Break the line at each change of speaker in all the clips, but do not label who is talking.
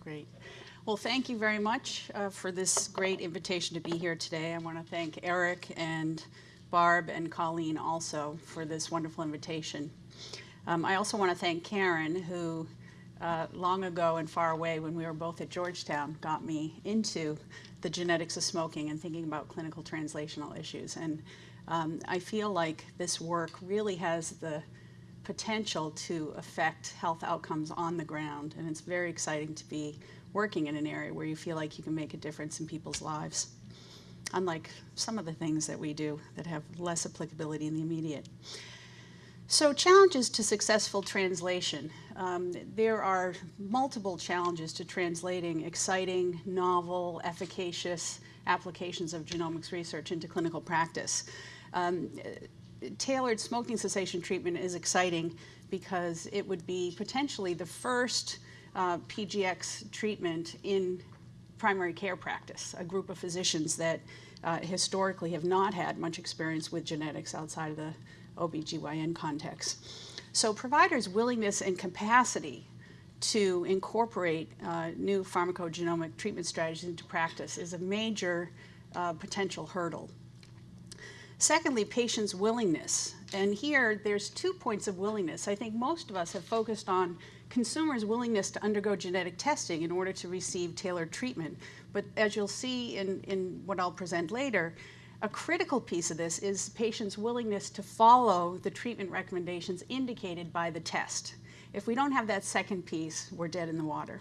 Great. Well, thank you very much uh, for this great invitation to be here today. I want to thank Eric and Barb and Colleen also for this wonderful invitation. Um, I also want to thank Karen, who uh, long ago and far away when we were both at Georgetown got me into the genetics of smoking and thinking about clinical translational issues. And um, I feel like this work really has the potential to affect health outcomes on the ground. And it's very exciting to be working in an area where you feel like you can make a difference in people's lives, unlike some of the things that we do that have less applicability in the immediate. So challenges to successful translation. Um, there are multiple challenges to translating exciting, novel, efficacious applications of genomics research into clinical practice. Um, tailored smoking cessation treatment is exciting because it would be potentially the first uh, PGX treatment in primary care practice, a group of physicians that uh, historically have not had much experience with genetics outside of the OBGYN context. So providers' willingness and capacity to incorporate uh, new pharmacogenomic treatment strategies into practice is a major uh, potential hurdle. Secondly, patients' willingness. And here, there's two points of willingness. I think most of us have focused on consumers' willingness to undergo genetic testing in order to receive tailored treatment. But as you'll see in, in what I'll present later, a critical piece of this is patients' willingness to follow the treatment recommendations indicated by the test. If we don't have that second piece, we're dead in the water.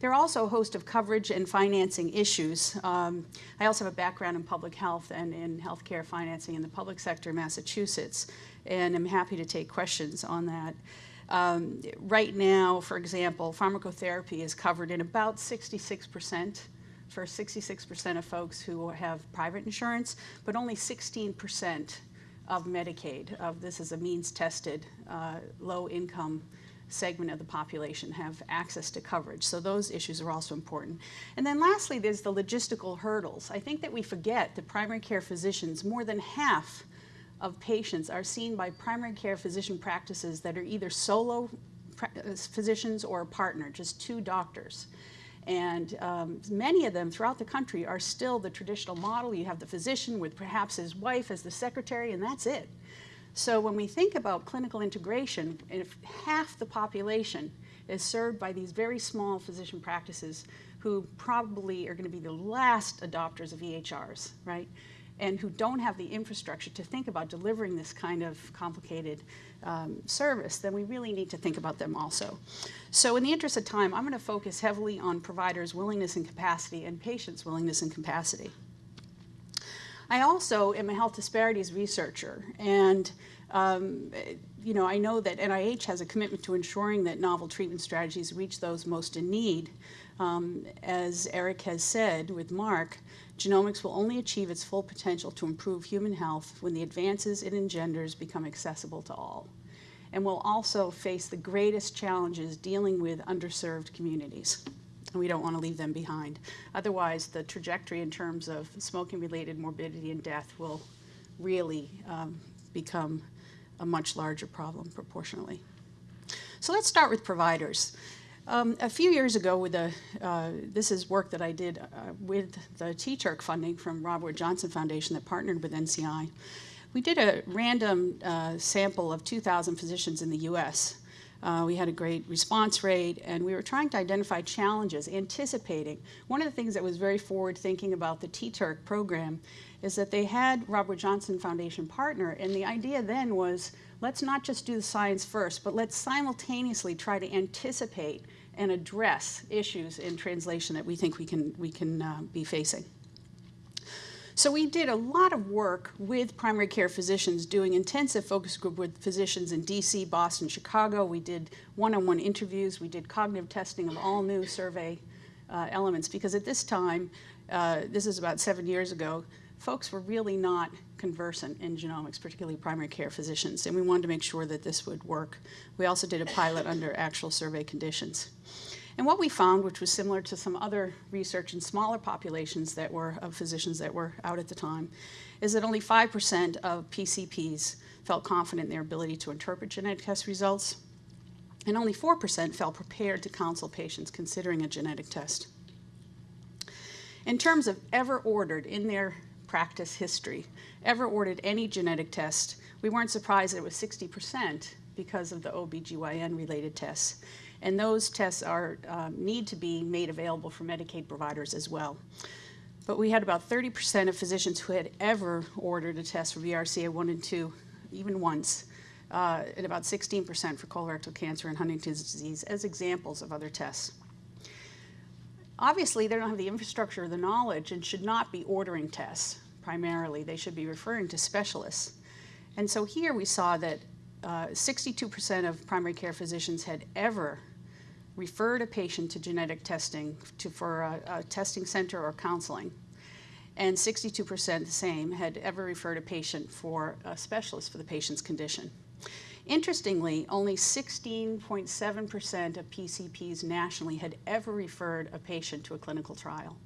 There are also a host of coverage and financing issues. Um, I also have a background in public health and in healthcare financing in the public sector in Massachusetts, and I'm happy to take questions on that. Um, right now, for example, pharmacotherapy is covered in about 66 percent for 66% of folks who have private insurance, but only 16% of Medicaid, of this is a means-tested, uh, low-income segment of the population have access to coverage. So those issues are also important. And then lastly, there's the logistical hurdles. I think that we forget that primary care physicians, more than half of patients are seen by primary care physician practices that are either solo uh, physicians or a partner, just two doctors. And um, many of them throughout the country are still the traditional model. You have the physician with perhaps his wife as the secretary, and that's it. So when we think about clinical integration, if half the population is served by these very small physician practices who probably are going to be the last adopters of EHRs, right? And who don't have the infrastructure to think about delivering this kind of complicated um, service, then we really need to think about them also. So in the interest of time, I'm going to focus heavily on providers' willingness and capacity and patients' willingness and capacity. I also am a health disparities researcher, and um, you know, I know that NIH has a commitment to ensuring that novel treatment strategies reach those most in need. Um, as Eric has said with Mark, genomics will only achieve its full potential to improve human health when the advances it engenders become accessible to all. And will also face the greatest challenges dealing with underserved communities. And we don't want to leave them behind. Otherwise, the trajectory in terms of smoking-related morbidity and death will really um, become a much larger problem proportionally. So let's start with providers. Um, a few years ago, with a, uh, this is work that I did uh, with the TTURC funding from Robert Johnson Foundation that partnered with NCI. We did a random uh, sample of 2,000 physicians in the U.S. Uh, we had a great response rate, and we were trying to identify challenges, anticipating. One of the things that was very forward-thinking about the TTURC program is that they had Robert Johnson Foundation partner, and the idea then was, let's not just do the science first, but let's simultaneously try to anticipate and address issues in translation that we think we can, we can uh, be facing. So we did a lot of work with primary care physicians doing intensive focus group with physicians in DC, Boston, Chicago. We did one-on-one -on -one interviews. We did cognitive testing of all new survey uh, elements because at this time, uh, this is about seven years ago, folks were really not conversant in genomics, particularly primary care physicians, and we wanted to make sure that this would work. We also did a pilot under actual survey conditions. And what we found, which was similar to some other research in smaller populations that were of physicians that were out at the time, is that only 5% of PCPs felt confident in their ability to interpret genetic test results. and only 4% felt prepared to counsel patients considering a genetic test. In terms of ever ordered in their practice history, ever ordered any genetic test, we weren't surprised that it was 60% because of the OBGYN related tests. And those tests are, um, need to be made available for Medicaid providers as well. But we had about 30% of physicians who had ever ordered a test for BRCA1 and 2, even once, uh, and about 16% for colorectal cancer and Huntington's disease as examples of other tests. Obviously, they don't have the infrastructure or the knowledge and should not be ordering tests primarily. They should be referring to specialists. And so here we saw that 62% uh, of primary care physicians had ever referred a patient to genetic testing to, for a, a testing center or counseling. And 62% the same had ever referred a patient for a specialist for the patient's condition. Interestingly, only 16.7% of PCPs nationally had ever referred a patient to a clinical trial.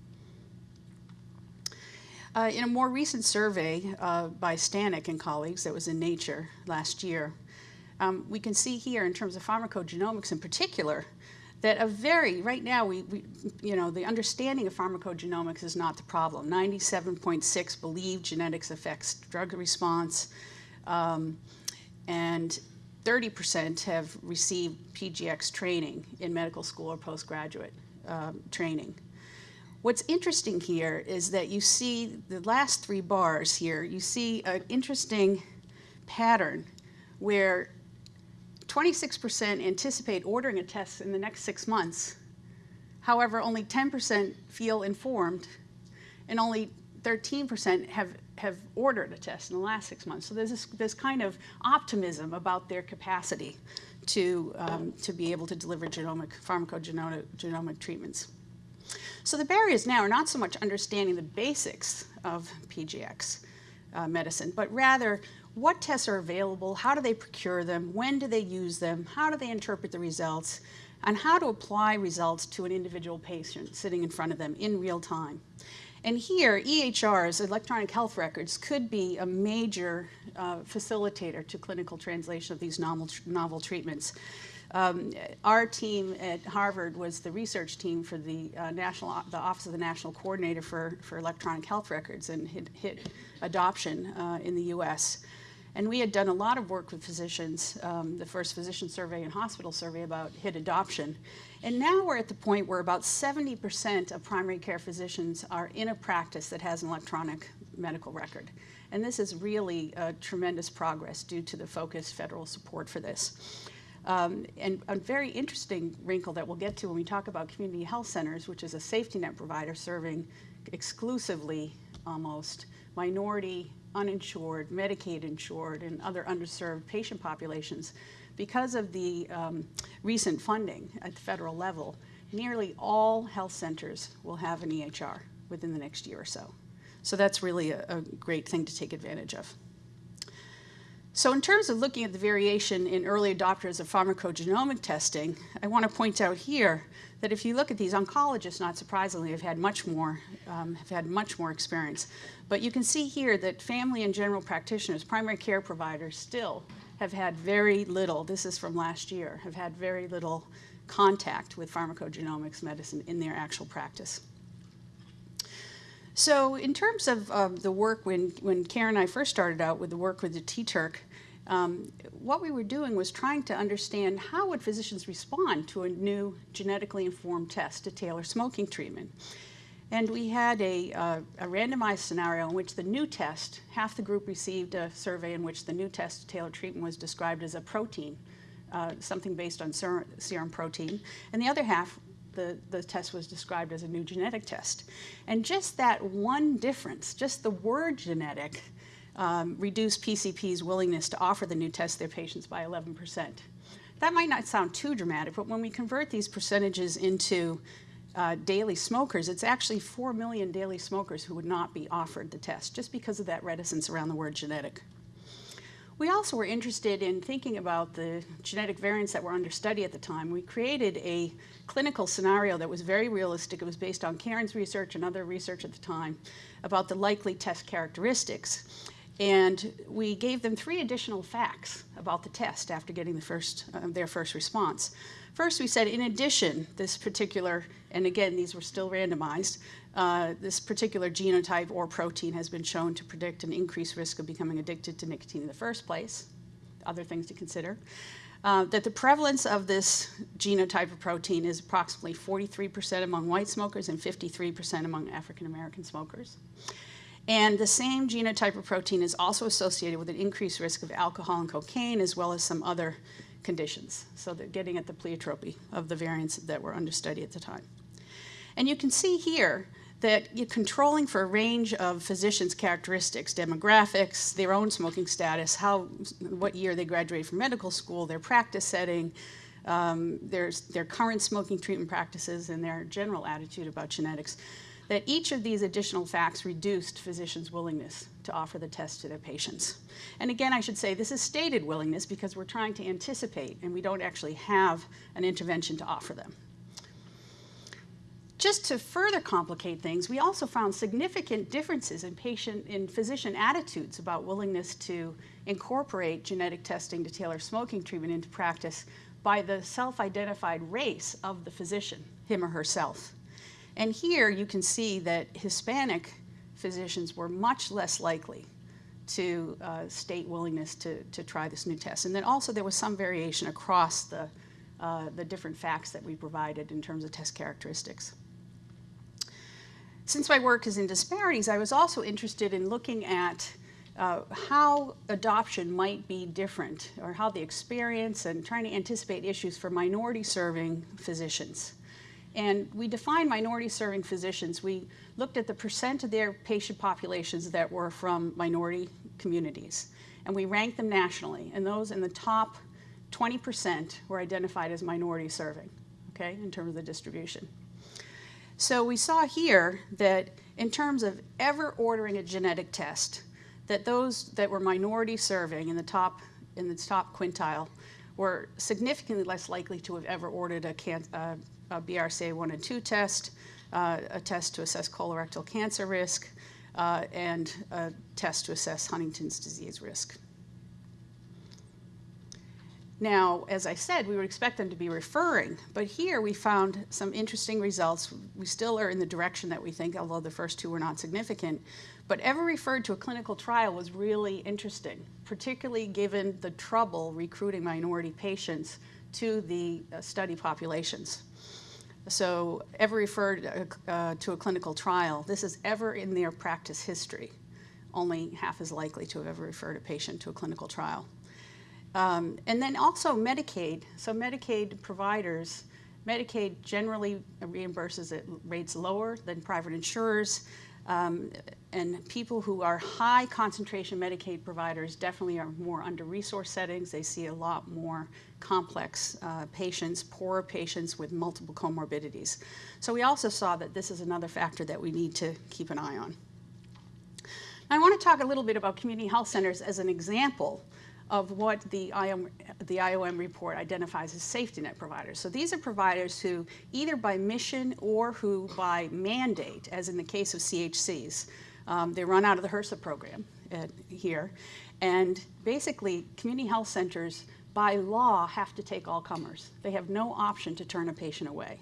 Uh, in a more recent survey uh, by Stanek and colleagues that was in Nature last year, um, we can see here in terms of pharmacogenomics in particular, that a very, right now, we, we, you know, the understanding of pharmacogenomics is not the problem. 97.6 believe genetics affects drug response, um, and 30% have received PGX training in medical school or postgraduate um, training. What's interesting here is that you see the last three bars here, you see an interesting pattern where 26% anticipate ordering a test in the next six months. However, only 10% feel informed, and only 13% have, have ordered a test in the last six months. So there's this, this kind of optimism about their capacity to, um, to be able to deliver genomic, pharmacogenomic genomic treatments. So the barriers now are not so much understanding the basics of PGX uh, medicine, but rather what tests are available, how do they procure them, when do they use them, how do they interpret the results, and how to apply results to an individual patient sitting in front of them in real time. And here, EHRs, electronic health records, could be a major uh, facilitator to clinical translation of these novel, novel treatments. Um, our team at Harvard was the research team for the uh, national, the Office of the National Coordinator for, for Electronic Health Records and hit, hit adoption uh, in the U.S. And we had done a lot of work with physicians, um, the first physician survey and hospital survey about HIT adoption. And now we're at the point where about 70% of primary care physicians are in a practice that has an electronic medical record. And this is really a tremendous progress due to the focused federal support for this. Um, and a very interesting wrinkle that we'll get to when we talk about community health centers, which is a safety net provider serving exclusively almost minority uninsured, Medicaid insured, and other underserved patient populations, because of the um, recent funding at the federal level, nearly all health centers will have an EHR within the next year or so. So that's really a, a great thing to take advantage of. So in terms of looking at the variation in early adopters of pharmacogenomic testing, I want to point out here that if you look at these oncologists, not surprisingly, have had much more, um, have had much more experience. But you can see here that family and general practitioners, primary care providers, still have had very little, this is from last year, have had very little contact with pharmacogenomics medicine in their actual practice. So in terms of um, the work, when, when Karen and I first started out with the work with the TTURC, um, what we were doing was trying to understand how would physicians respond to a new genetically informed test to tailor smoking treatment. And we had a, uh, a, randomized scenario in which the new test, half the group received a survey in which the new test to tailor treatment was described as a protein, uh, something based on ser serum protein, and the other half the, the test was described as a new genetic test. And just that one difference, just the word genetic, um, reduced PCP's willingness to offer the new test to their patients by 11%. That might not sound too dramatic, but when we convert these percentages into uh, daily smokers, it's actually 4 million daily smokers who would not be offered the test just because of that reticence around the word genetic. We also were interested in thinking about the genetic variants that were under study at the time. We created a clinical scenario that was very realistic. It was based on Karen's research and other research at the time about the likely test characteristics. And we gave them three additional facts about the test after getting the first, uh, their first response. First, we said, in addition, this particular, and again, these were still randomized, uh, this particular genotype or protein has been shown to predict an increased risk of becoming addicted to nicotine in the first place. Other things to consider. Uh, that the prevalence of this genotype of protein is approximately 43% among white smokers and 53% among African American smokers. And the same genotype of protein is also associated with an increased risk of alcohol and cocaine, as well as some other conditions. So they're getting at the pleiotropy of the variants that were under study at the time. And you can see here that controlling for a range of physicians' characteristics, demographics, their own smoking status, how, what year they graduated from medical school, their practice setting, um, their, their current smoking treatment practices, and their general attitude about genetics, that each of these additional facts reduced physicians' willingness to offer the test to their patients. And again, I should say this is stated willingness because we're trying to anticipate and we don't actually have an intervention to offer them. Just to further complicate things, we also found significant differences in patient in physician attitudes about willingness to incorporate genetic testing to tailor smoking treatment into practice by the self-identified race of the physician, him or herself. And here you can see that Hispanic physicians were much less likely to uh, state willingness to, to try this new test. And then also there was some variation across the, uh, the different facts that we provided in terms of test characteristics. Since my work is in disparities, I was also interested in looking at uh, how adoption might be different or how the experience and trying to anticipate issues for minority serving physicians. And we defined minority serving physicians. We looked at the percent of their patient populations that were from minority communities. And we ranked them nationally. And those in the top 20% were identified as minority serving, okay, in terms of the distribution. So we saw here that in terms of ever ordering a genetic test, that those that were minority serving in the top, in the top quintile were significantly less likely to have ever ordered a, can, uh, a BRCA1 and 2 test, uh, a test to assess colorectal cancer risk, uh, and a test to assess Huntington's disease risk. Now, as I said, we would expect them to be referring, but here we found some interesting results. We still are in the direction that we think, although the first two were not significant. But ever referred to a clinical trial was really interesting, particularly given the trouble recruiting minority patients to the uh, study populations. So ever referred uh, uh, to a clinical trial, this is ever in their practice history. Only half as likely to have ever referred a patient to a clinical trial. Um, and then also Medicaid. So Medicaid providers, Medicaid generally reimburses at rates lower than private insurers. Um, and people who are high concentration Medicaid providers definitely are more under resource settings. They see a lot more complex uh, patients, poorer patients with multiple comorbidities. So we also saw that this is another factor that we need to keep an eye on. I want to talk a little bit about community health centers as an example of what the IOM, the IOM report identifies as safety net providers. So these are providers who either by mission or who by mandate, as in the case of CHCs, um, they run out of the HRSA program at, here. And basically, community health centers by law have to take all comers. They have no option to turn a patient away.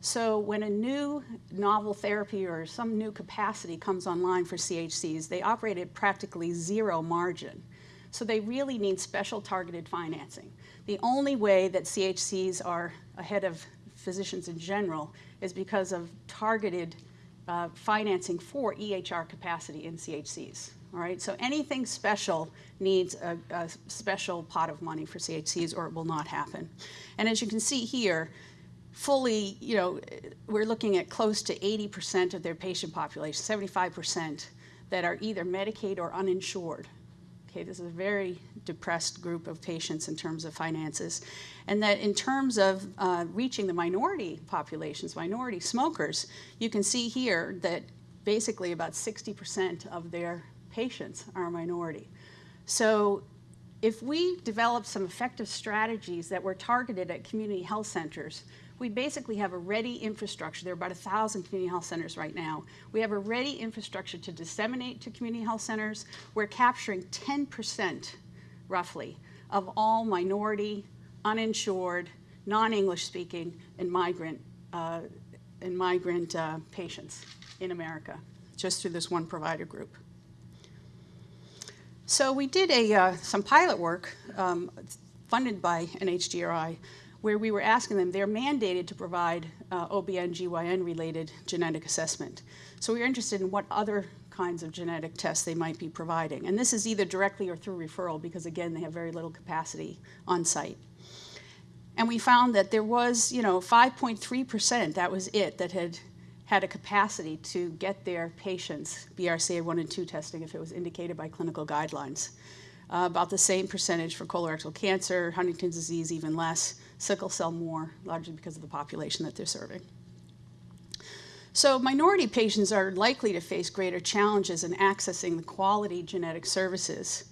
So when a new novel therapy or some new capacity comes online for CHCs, they operate at practically zero margin. So they really need special targeted financing. The only way that CHCs are ahead of physicians in general is because of targeted uh, financing for EHR capacity in CHCs. All right, so anything special needs a, a, special pot of money for CHCs or it will not happen. And as you can see here, fully, you know, we're looking at close to 80% of their patient population, 75%, that are either Medicaid or uninsured. Okay, this is a very depressed group of patients in terms of finances. And that in terms of uh, reaching the minority populations, minority smokers, you can see here that basically about 60% of their patients are minority. So if we develop some effective strategies that were targeted at community health centers, we basically have a ready infrastructure. There are about 1,000 community health centers right now. We have a ready infrastructure to disseminate to community health centers. We're capturing 10%, roughly, of all minority, uninsured, non-English speaking, and migrant, uh, and migrant uh, patients in America, just through this one provider group. So we did a, uh, some pilot work um, funded by NHGRI where we were asking them, they're mandated to provide uh, OBN, related genetic assessment. So we are interested in what other kinds of genetic tests they might be providing. And this is either directly or through referral because again, they have very little capacity on site. And we found that there was, you know, 5.3%, that was it, that had had a capacity to get their patients BRCA1 and 2 testing if it was indicated by clinical guidelines. Uh, about the same percentage for colorectal cancer, Huntington's disease even less, sickle cell more, largely because of the population that they're serving. So minority patients are likely to face greater challenges in accessing the quality genetic services.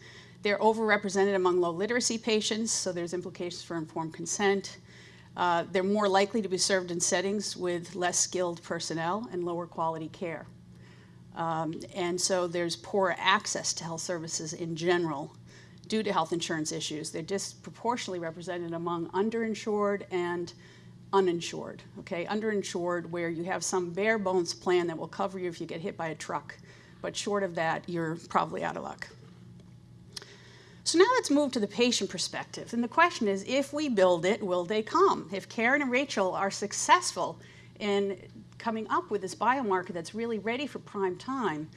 They're overrepresented among low literacy patients, so there's implications for informed consent. Uh, they're more likely to be served in settings with less skilled personnel and lower quality care. Um, and so there's poor access to health services in general due to health insurance issues. They're disproportionately represented among underinsured and uninsured, okay? Underinsured where you have some bare bones plan that will cover you if you get hit by a truck, but short of that, you're probably out of luck. So now let's move to the patient perspective. And the question is, if we build it, will they come? If Karen and Rachel are successful in coming up with this biomarker that's really ready for prime time,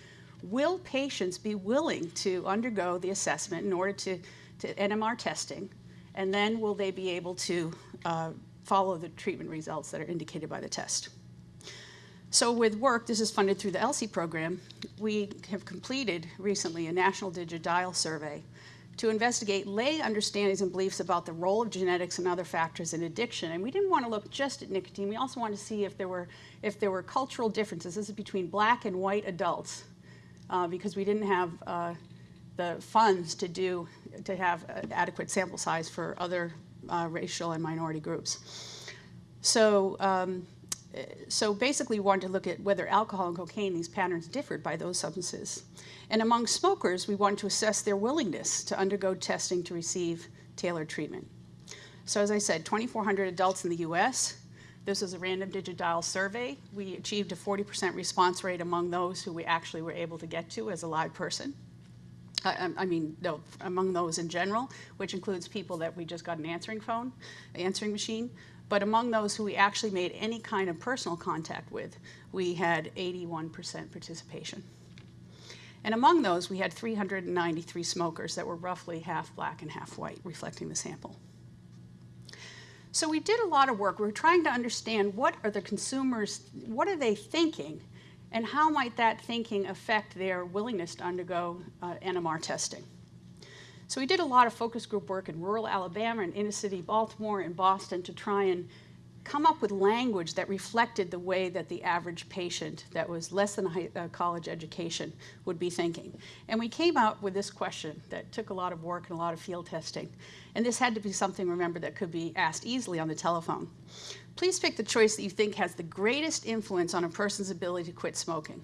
will patients be willing to undergo the assessment in order to, to NMR testing? And then will they be able to uh, follow the treatment results that are indicated by the test? So with work, this is funded through the ELSI program, we have completed recently a national digital survey to investigate lay understandings and beliefs about the role of genetics and other factors in addiction. And we didn't want to look just at nicotine. We also wanted to see if there were, if there were cultural differences. This is between black and white adults uh, because we didn't have uh, the funds to do to have adequate sample size for other uh, racial and minority groups. So, um, so basically we wanted to look at whether alcohol and cocaine, these patterns differed by those substances. And among smokers, we wanted to assess their willingness to undergo testing to receive tailored treatment. So as I said, 2,400 adults in the US, this was a random digital survey. We achieved a 40% response rate among those who we actually were able to get to as a live person. I, I mean, no, among those in general, which includes people that we just got an answering phone, answering machine. But among those who we actually made any kind of personal contact with, we had 81% participation. And among those, we had 393 smokers that were roughly half black and half white, reflecting the sample. So we did a lot of work. We were trying to understand what are the consumers, what are they thinking, and how might that thinking affect their willingness to undergo uh, NMR testing. So we did a lot of focus group work in rural Alabama and inner city Baltimore and Boston to try and come up with language that reflected the way that the average patient that was less than a, college education would be thinking. And we came out with this question that took a lot of work and a lot of field testing. And this had to be something, remember, that could be asked easily on the telephone. Please pick the choice that you think has the greatest influence on a person's ability to quit smoking.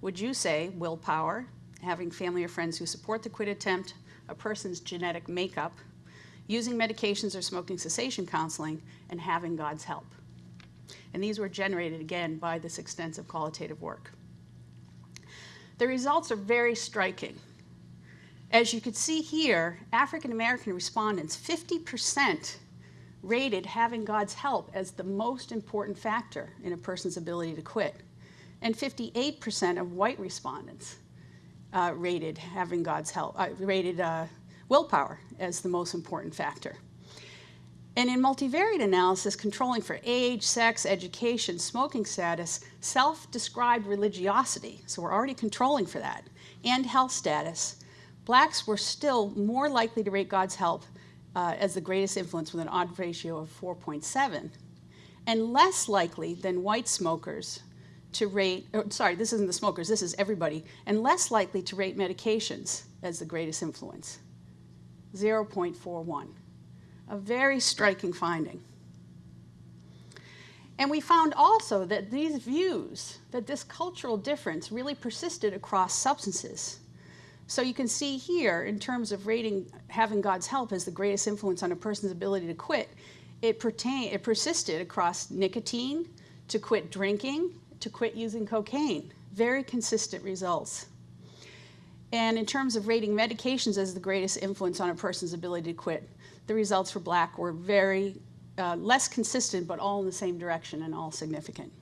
Would you say willpower, having family or friends who support the quit attempt, a person's genetic makeup, using medications or smoking cessation counseling, and having God's help. And these were generated again by this extensive qualitative work. The results are very striking. As you can see here, African American respondents, 50% rated having God's help as the most important factor in a person's ability to quit. And 58% of white respondents uh, rated having God's help, uh, rated uh, willpower as the most important factor. And in multivariate analysis, controlling for age, sex, education, smoking status, self-described religiosity, so we're already controlling for that, and health status, blacks were still more likely to rate God's help uh, as the greatest influence with an odd ratio of 4.7, and less likely than white smokers to rate, oh, sorry, this isn't the smokers, this is everybody, and less likely to rate medications as the greatest influence. 0.41, a very striking finding. And we found also that these views, that this cultural difference really persisted across substances. So you can see here, in terms of rating having God's help as the greatest influence on a person's ability to quit, it, pertain, it persisted across nicotine, to quit drinking, to quit using cocaine. Very consistent results. And in terms of rating medications as the greatest influence on a person's ability to quit, the results for black were very uh, less consistent, but all in the same direction and all significant.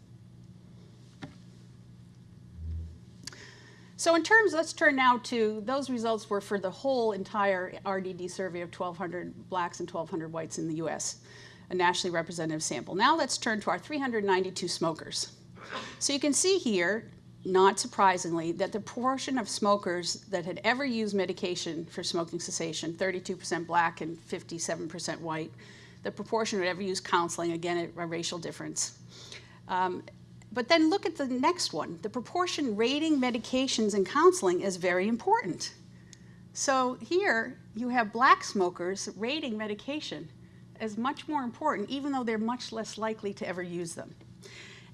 So in terms, let's turn now to, those results were for the whole entire RDD survey of 1,200 blacks and 1,200 whites in the US, a nationally representative sample. Now let's turn to our 392 smokers. So you can see here, not surprisingly, that the proportion of smokers that had ever used medication for smoking cessation, 32% black and 57% white, the proportion who ever used counseling, again, a, a racial difference. Um, but then look at the next one. The proportion rating medications and counseling is very important. So here you have black smokers rating medication as much more important, even though they're much less likely to ever use them.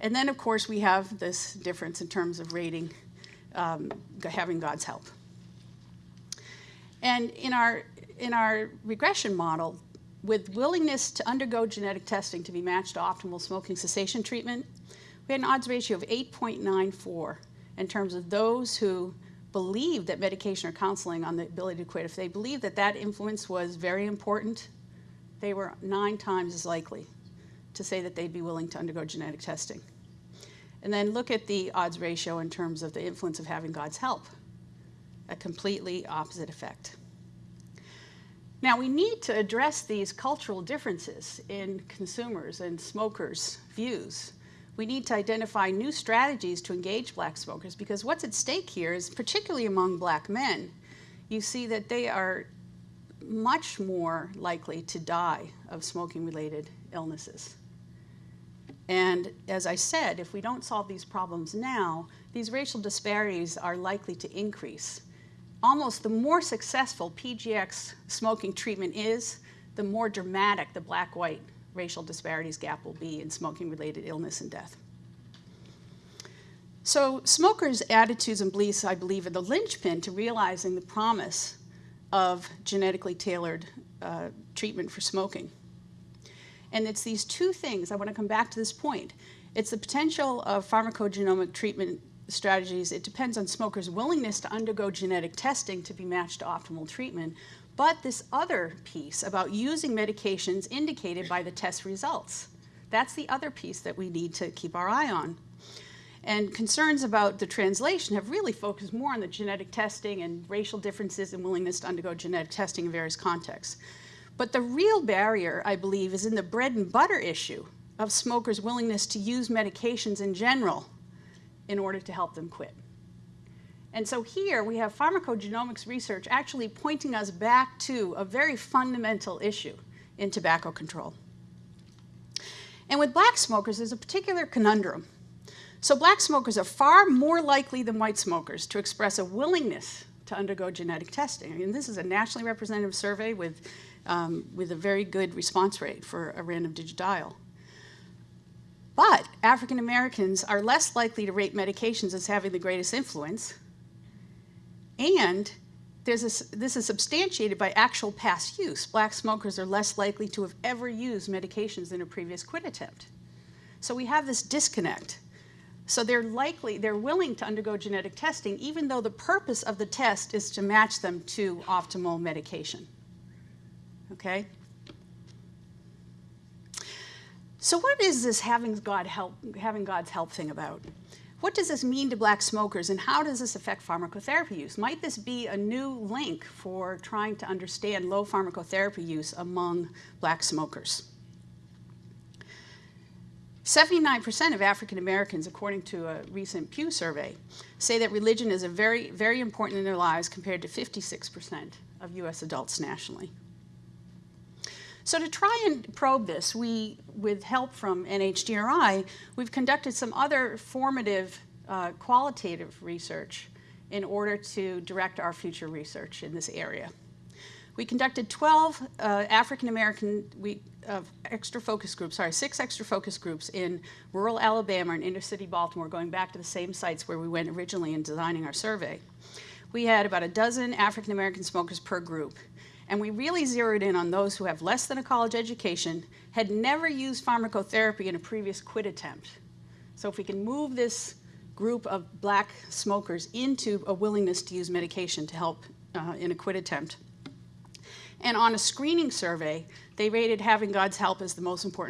And then, of course, we have this difference in terms of rating, um, having God's help. And in our, in our regression model, with willingness to undergo genetic testing to be matched to optimal smoking cessation treatment, we had an odds ratio of 8.94 in terms of those who believed that medication or counseling on the ability to quit, if they believed that that influence was very important, they were nine times as likely to say that they'd be willing to undergo genetic testing. And then look at the odds ratio in terms of the influence of having God's help, a completely opposite effect. Now, we need to address these cultural differences in consumers and smokers' views. We need to identify new strategies to engage black smokers because what's at stake here is, particularly among black men, you see that they are much more likely to die of smoking related illnesses. And as I said, if we don't solve these problems now, these racial disparities are likely to increase. Almost the more successful PGX smoking treatment is, the more dramatic the black-white racial disparities gap will be in smoking-related illness and death. So smokers' attitudes and beliefs, I believe, are the linchpin to realizing the promise of genetically tailored uh, treatment for smoking. And it's these two things, I want to come back to this point. It's the potential of pharmacogenomic treatment strategies. It depends on smokers' willingness to undergo genetic testing to be matched to optimal treatment. But this other piece about using medications indicated by the test results, that's the other piece that we need to keep our eye on. And concerns about the translation have really focused more on the genetic testing and racial differences and willingness to undergo genetic testing in various contexts. But the real barrier, I believe, is in the bread and butter issue of smokers' willingness to use medications in general in order to help them quit. And so here we have pharmacogenomics research actually pointing us back to a very fundamental issue in tobacco control. And with black smokers, there's a particular conundrum. So black smokers are far more likely than white smokers to express a willingness to undergo genetic testing. I mean, this is a nationally representative survey with um, with a very good response rate for a random digit dial. But African Americans are less likely to rate medications as having the greatest influence. And there's a, this is substantiated by actual past use. Black smokers are less likely to have ever used medications in a previous quit attempt. So we have this disconnect. So they're likely, they're willing to undergo genetic testing, even though the purpose of the test is to match them to optimal medication okay? So what is this having, God help, having God's help thing about? What does this mean to black smokers and how does this affect pharmacotherapy use? Might this be a new link for trying to understand low pharmacotherapy use among black smokers? 79% of African Americans, according to a recent Pew survey, say that religion is a very, very important in their lives compared to 56% of US adults nationally. So to try and probe this, we, with help from NHGRI, we've conducted some other formative uh, qualitative research in order to direct our future research in this area. We conducted 12 uh, African American uh, extra focus groups, sorry, six extra focus groups in rural Alabama and inner city Baltimore, going back to the same sites where we went originally in designing our survey. We had about a dozen African American smokers per group. And we really zeroed in on those who have less than a college education, had never used pharmacotherapy in a previous quit attempt. So if we can move this group of black smokers into a willingness to use medication to help uh, in a quit attempt. And on a screening survey, they rated having God's help as the most important